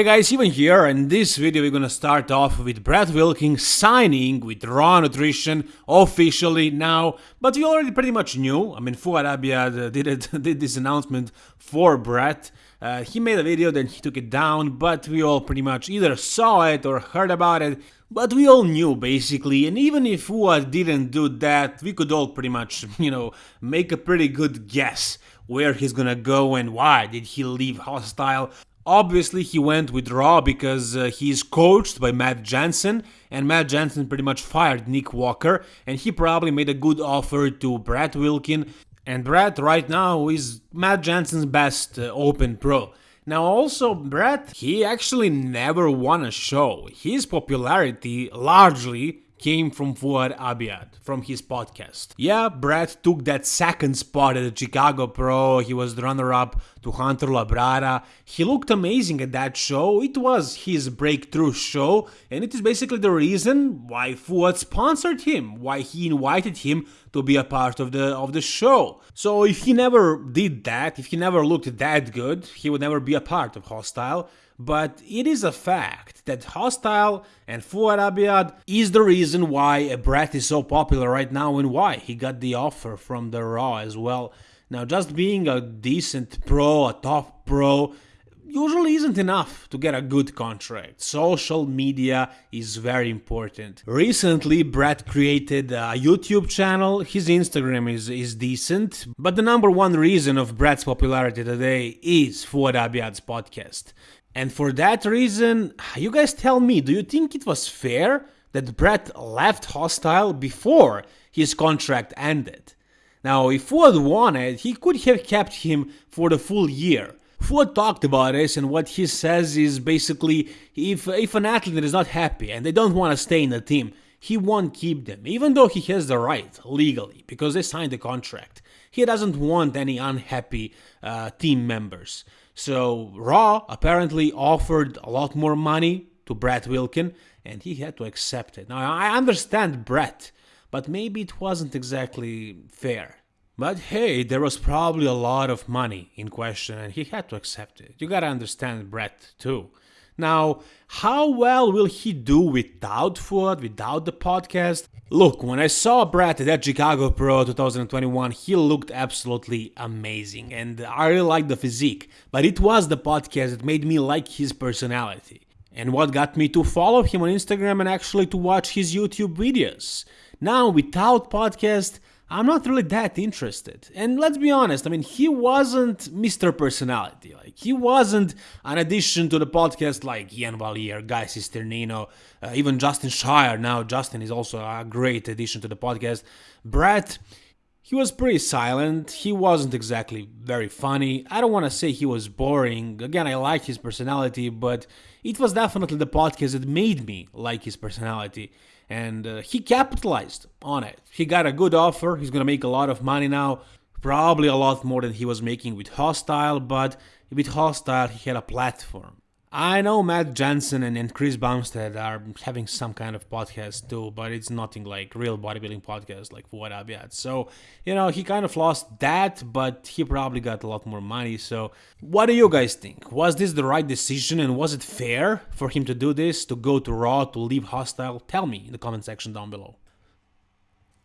Hey guys, Ivan here, in this video we're gonna start off with Brett Wilkins signing with Raw Nutrition officially now, but we already pretty much knew. I mean, Fouad Abiad uh, did it, did this announcement for Brett. Uh, he made a video, then he took it down, but we all pretty much either saw it or heard about it. But we all knew basically, and even if Fouad didn't do that, we could all pretty much, you know, make a pretty good guess where he's gonna go and why did he leave Hostile Obviously, he went with Raw because uh, he's coached by Matt Jansen, and Matt Jansen pretty much fired Nick Walker, and he probably made a good offer to Brett Wilkin. And Brett right now is Matt Jansen's best uh, open pro. Now, also, Brett, he actually never won a show. His popularity largely came from Fouad Abiad from his podcast. Yeah, Brett took that second spot at the Chicago Pro. He was the runner-up to Hunter Labrada. He looked amazing at that show. It was his breakthrough show, and it is basically the reason why Fouad sponsored him, why he invited him to be a part of the of the show. So if he never did that, if he never looked that good, he would never be a part of Hostile. But it is a fact that Hostile and Fouad Abiad is the reason why Brett is so popular right now and why he got the offer from the Raw as well. Now, just being a decent pro, a top pro, usually isn't enough to get a good contract. Social media is very important. Recently, Brett created a YouTube channel. His Instagram is, is decent, but the number one reason of Brett's popularity today is Fouad Abiad's podcast. And for that reason, you guys tell me, do you think it was fair that Brett left Hostile before his contract ended? Now, if Fouad wanted, he could have kept him for the full year. Fouad talked about this, and what he says is basically if, if an athlete is not happy and they don't want to stay in the team, he won't keep them, even though he has the right legally because they signed the contract. He doesn't want any unhappy uh, team members. So Raw apparently offered a lot more money to Brett Wilkin, and he had to accept it. Now I understand Brett, but maybe it wasn't exactly fair. But hey, there was probably a lot of money in question, and he had to accept it. You gotta understand Brett too. Now, how well will he do without Fouad, without the podcast? Look, when I saw Brett at Chicago Pro 2021, he looked absolutely amazing, and I really liked the physique. But it was the podcast that made me like his personality. And what got me to follow him on Instagram and actually to watch his YouTube videos. Now, without podcast, I'm not really that interested. And let's be honest, I mean, he wasn't Mr. Personality. Like, he wasn't an addition to the podcast like Iain Valliere, Guy Cisternino, uh, even Justin Shier. Now, Justin is also a great addition to the podcast. Brett, he was pretty silent. He wasn't exactly very funny. I don't want to say he was boring. Again, I like his personality, but it was definitely the podcast that made me like his personality and uh, he capitalized on it. He got a good offer. He's to make a lot of money now, probably a lot more than he was making with Hostile, but with Hostile, he had a platform. I know Matt Jansen and, Chris Bumstead are having some kind of podcast too, but it's nothing like real bodybuilding podcast like what I've had. So, you know, he kind of lost that, but he probably got a lot more money. So, what do you guys think? Was this the right decision and was it fair for him to do this, to go to Raw, to leave Hostile? Tell me in the comment section down below.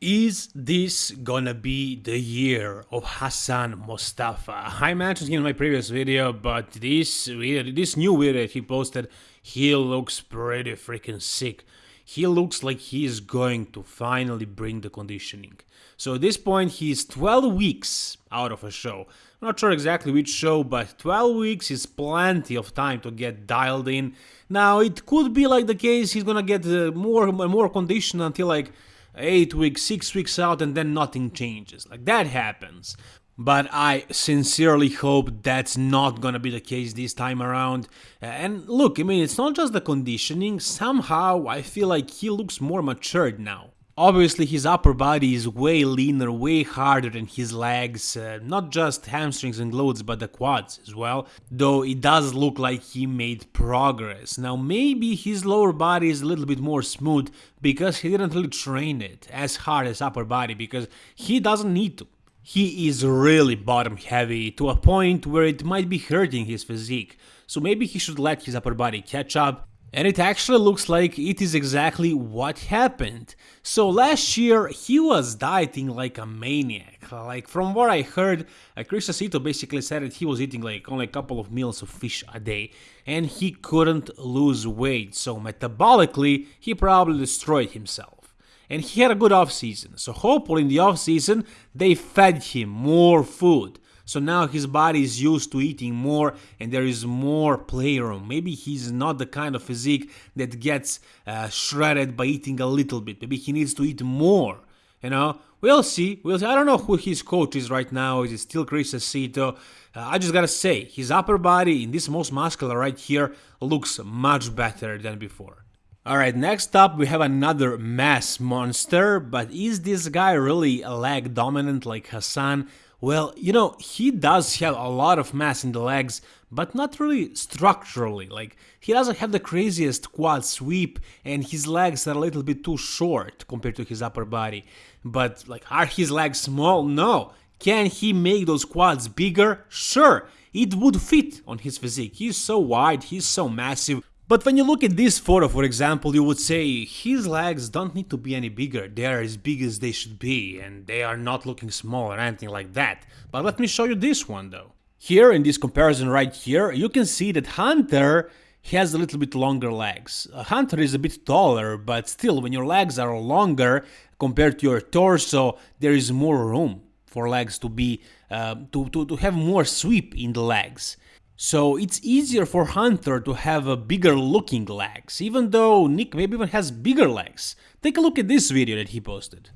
Is this gonna be the year of Hassan Mostafa? I mentioned him in my previous video, but this video, this new video he posted, he looks pretty freaking sick. He looks like he is going to finally bring the conditioning. So at this point, he's 12 weeks out of a show. I'm not sure exactly which show, but 12 weeks is plenty of time to get dialed in. Now, it could be like the case he's gonna get uh, more more condition until like eight weeks, six weeks out, and then nothing changes. Like that happens. But I sincerely hope that's not gonna be the case this time around. And look, I mean, it's not just the conditioning, somehow I feel like he looks more matured now. Obviously, his upper body is way leaner, way harder than his legs, uh, not just hamstrings and glutes, but the quads as well, though it does look like he made progress. Now, maybe his lower body is a little bit more smooth because he didn't really train it as hard as upper body because he doesn't need to. he is really bottom heavy to a point where it might be hurting his physique, so maybe he should let his upper body catch up. And it actually looks like it is exactly what happened. So last year he was dieting like a maniac. Like from what I heard, uh, Chris Aceto basically said that he was eating like only a couple of meals of fish a day and he couldn't lose weight. So metabolically he probably destroyed himself and he had a good off season. So hopefully in the off season they fed him more food. So now his body is used to eating more and there is more playroom. Maybe he's not the kind of physique that gets uh, shredded by eating a little bit. Maybe he needs to eat more. You know, we'll see. We'll see. I don't know who his coach is right now. Is it still Chris Aceto? Uh, I just gotta say, his upper body in this most muscular right here looks much better than before. Alright, next up we have another mass monster, but is this guy really leg dominant like Hassan? Well, you know, he does have a lot of mass in the legs, but not really structurally, like, he doesn't have the craziest quad sweep, and his legs are a little bit too short compared to his upper body. But, like, are his legs small? No. Can he make those quads bigger? Sure, it would fit on his physique. He's so wide, he's so massive, but when you look at this photo, for example, you would say his legs don't need to be any bigger, they are as big as they should be, and they are not looking small or anything like that. But let me show you this one though. Here in this comparison right here, you can see that Hunter has a little bit longer legs. Hunter is a bit taller, but still, when your legs are longer compared to your torso, there is more room for legs to be uh, to, to, to have more sweep in the legs. So it's easier for Hunter to have a bigger looking legs, even though Nick maybe even has bigger legs. Take a look at this video that he posted.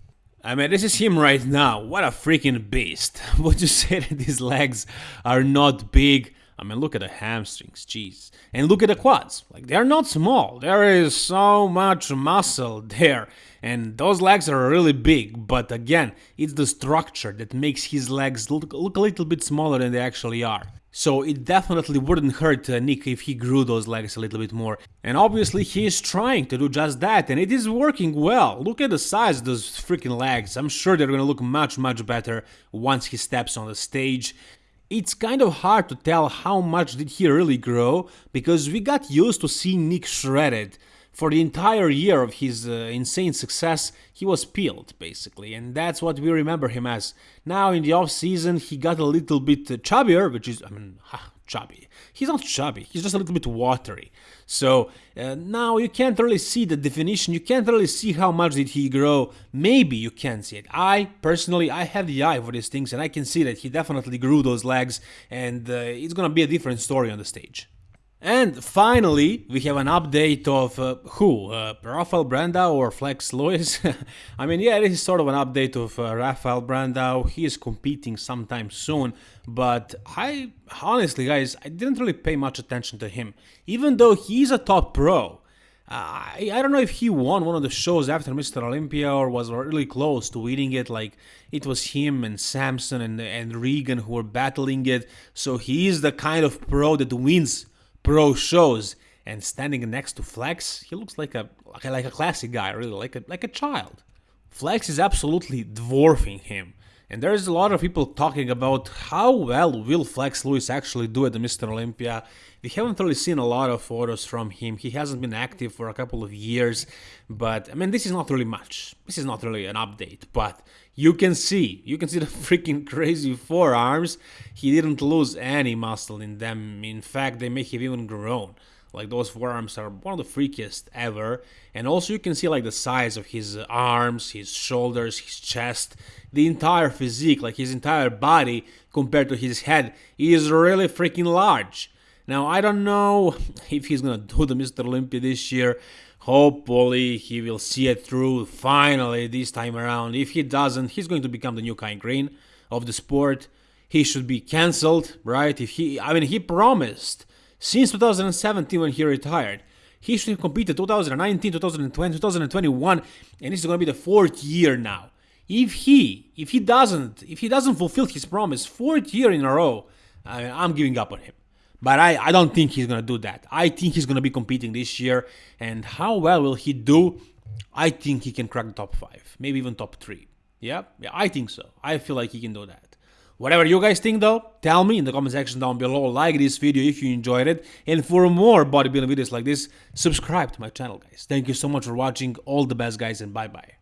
I mean, this is him right now. What a freaking beast. Would you say that his legs are not big? I mean, look at the hamstrings, jeez. And look at the quads. Like, they're not small. There is so much muscle there. And those legs are really big. But again, it's the structure that makes his legs look, look a little bit smaller than they actually are. So it definitely wouldn't hurt uh, Nick if he grew those legs a little bit more. And obviously he is trying to do just that and it is working well. Look at the size of those freaking legs. I'm sure they're gonna look much much better once he steps on the stage. It's kind of hard to tell how much did he really grow because we got used to seeing Nick shredded for the entire year of his uh, insane success, he was peeled, basically, and that's what we remember him as. Now, in the off season, he got a little bit uh, chubbier, which is, I mean, ha, chubby. He's not chubby, he's just a little bit watery. So uh, now you can't really see the definition, you can't really see how much did he grow. Maybe you can see it. I, personally, I have the eye for these things, and I can see that he definitely grew those legs, and uh, it's gonna be a different story on the stage. And finally, we have an update of uh, who? Uh, Rafael Brandao or Flex Lewis? I mean, yeah, this is sort of an update of uh, Rafael Brandao. He is competing sometime soon, but I honestly, guys, I didn't really pay much attention to him. Even though he's a top pro, I, I don't know if he won one of the shows after Mr. Olympia or was really close to winning it. Like it was him and Samson and, and Regan who were battling it. So he is the kind of pro that wins pro shows and standing next to Flex, he looks like a like a classic guy, really, like a like a child. Flex is absolutely dwarfing him. And there's a lot of people talking about how well will Flex Lewis actually do at the Mr. Olympia. We haven't really seen a lot of photos from him. He hasn't been active for a couple of years, but I mean, this is not really much. This is not really an update, but you can see, you can see the freaking crazy forearms. He didn't lose any muscle in them. In fact, they may have even grown. Like those forearms are one of the freakiest ever. And also you can see like the size of his arms, his shoulders, his chest, the entire physique, like his entire body compared to his head is really freaking large. Now I don't know if he's gonna do the Mr. Olympia this year. Hopefully he will see it through finally this time around. If he doesn't, he's going to become the new Kai Greene of the sport. He should be cancelled, right? If he I mean he promised since 2017 when he retired. He should have competed 2019, 2020, 2021, and this is going to be the fourth year now. If he, if he doesn't, if he doesn't fulfill his promise fourth year in a row, I mean, I'm giving up on him. But I, I don't think he's going to do that. I think he's going to be competing this year. And how well will he do? I think he can crack the top five, maybe even top three. Yeah, yeah, I think so. I feel like he can do that. Whatever you guys think though, tell me in the comment section down below. Like this video if you enjoyed it. And for more bodybuilding videos like this, subscribe to my channel, guys. Thank you so much for watching. All the best, guys, and bye bye.